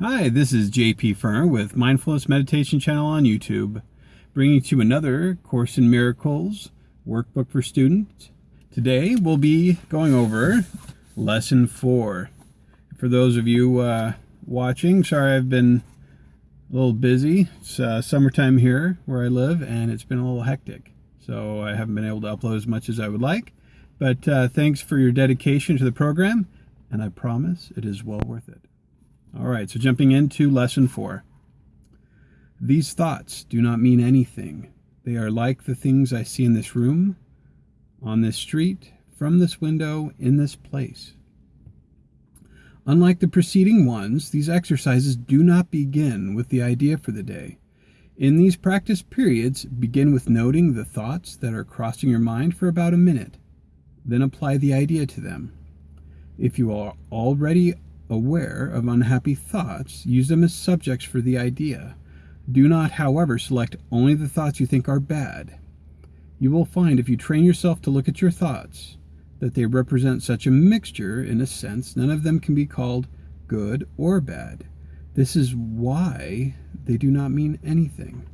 Hi, this is JP Ferner with Mindfulness Meditation Channel on YouTube, bringing to you another Course in Miracles workbook for students. Today we'll be going over Lesson 4. For those of you uh, watching, sorry I've been a little busy. It's uh, summertime here where I live and it's been a little hectic, so I haven't been able to upload as much as I would like. But uh, thanks for your dedication to the program, and I promise it is well worth it. All right, so jumping into lesson four. These thoughts do not mean anything. They are like the things I see in this room, on this street, from this window, in this place. Unlike the preceding ones, these exercises do not begin with the idea for the day. In these practice periods, begin with noting the thoughts that are crossing your mind for about a minute. Then apply the idea to them. If you are already aware of unhappy thoughts, use them as subjects for the idea. Do not, however, select only the thoughts you think are bad. You will find if you train yourself to look at your thoughts that they represent such a mixture, in a sense, none of them can be called good or bad. This is why they do not mean anything.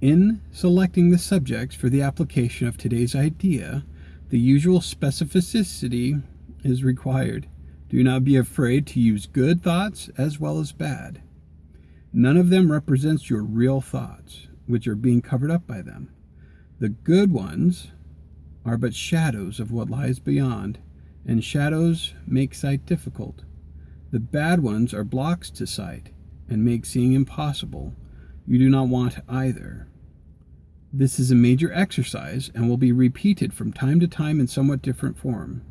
In selecting the subjects for the application of today's idea, the usual specificity is required. Do not be afraid to use good thoughts as well as bad. None of them represents your real thoughts, which are being covered up by them. The good ones are but shadows of what lies beyond, and shadows make sight difficult. The bad ones are blocks to sight and make seeing impossible. You do not want either. This is a major exercise and will be repeated from time to time in somewhat different form.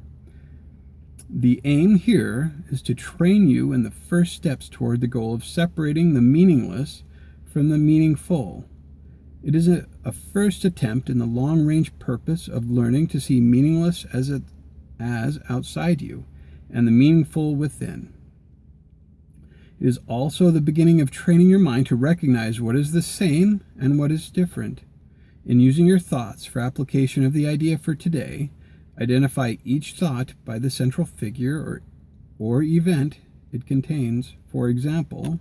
The aim here is to train you in the first steps toward the goal of separating the meaningless from the meaningful. It is a, a first attempt in the long range purpose of learning to see meaningless as, it, as outside you and the meaningful within. It is also the beginning of training your mind to recognize what is the same and what is different. In using your thoughts for application of the idea for today, Identify each thought by the central figure or, or event it contains. For example,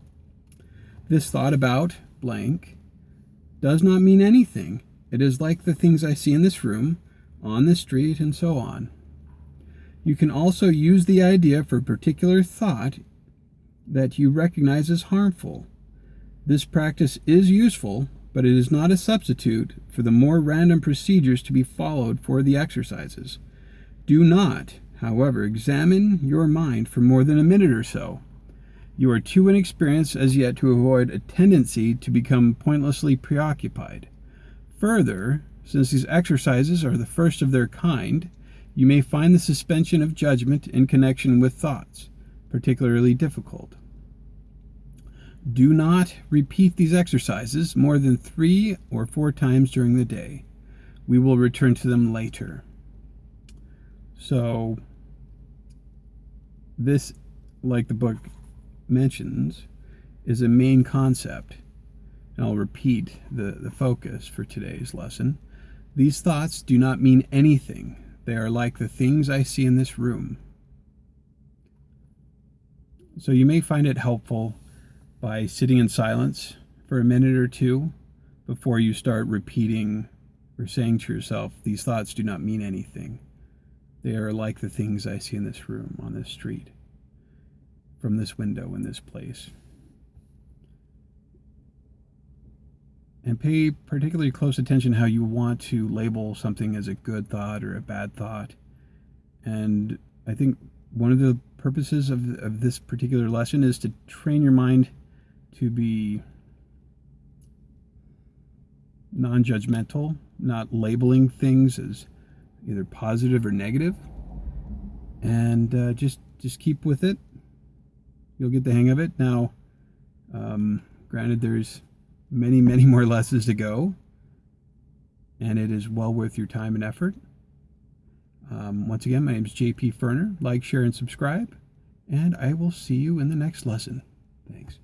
this thought about blank does not mean anything. It is like the things I see in this room, on the street, and so on. You can also use the idea for a particular thought that you recognize as harmful. This practice is useful, but it is not a substitute for the more random procedures to be followed for the exercises. Do not, however, examine your mind for more than a minute or so. You are too inexperienced as yet to avoid a tendency to become pointlessly preoccupied. Further, since these exercises are the first of their kind, you may find the suspension of judgment in connection with thoughts particularly difficult. Do not repeat these exercises more than three or four times during the day. We will return to them later. So, this, like the book mentions, is a main concept. And I'll repeat the, the focus for today's lesson. These thoughts do not mean anything. They are like the things I see in this room. So you may find it helpful by sitting in silence for a minute or two before you start repeating or saying to yourself, these thoughts do not mean anything. They are like the things I see in this room, on this street, from this window in this place. And pay particularly close attention how you want to label something as a good thought or a bad thought. And I think one of the purposes of, of this particular lesson is to train your mind to be non-judgmental, not labeling things as either positive or negative, and uh, just just keep with it. You'll get the hang of it. Now, um, granted, there's many many more lessons to go, and it is well worth your time and effort. Um, once again, my name is JP Ferner. Like, share, and subscribe, and I will see you in the next lesson. Thanks.